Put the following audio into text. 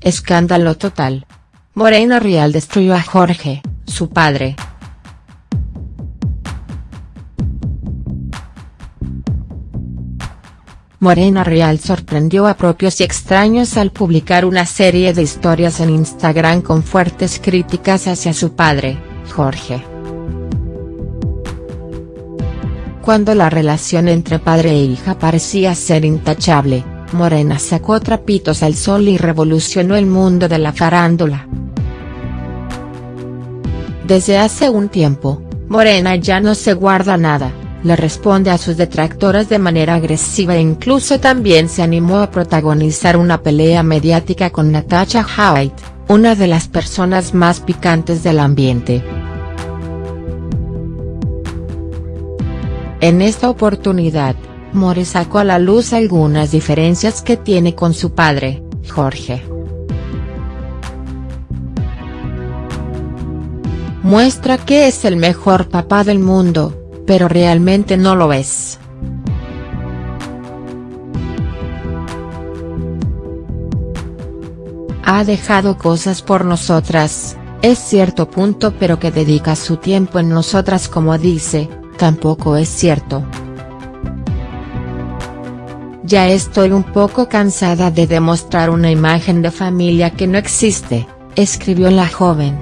escándalo total. Morena Real destruyó a Jorge, su padre. Morena Real sorprendió a propios y extraños al publicar una serie de historias en Instagram con fuertes críticas hacia su padre, Jorge. Cuando la relación entre padre e hija parecía ser intachable, Morena sacó trapitos al sol y revolucionó el mundo de la farándula. Desde hace un tiempo, Morena ya no se guarda nada le responde a sus detractores de manera agresiva e incluso también se animó a protagonizar una pelea mediática con Natasha Haidt, una de las personas más picantes del ambiente. En esta oportunidad, More sacó a la luz algunas diferencias que tiene con su padre, Jorge. Muestra que es el mejor papá del mundo, pero realmente no lo es. Ha dejado cosas por nosotras, es cierto punto pero que dedica su tiempo en nosotras como dice, tampoco es cierto. Ya estoy un poco cansada de demostrar una imagen de familia que no existe, escribió la joven.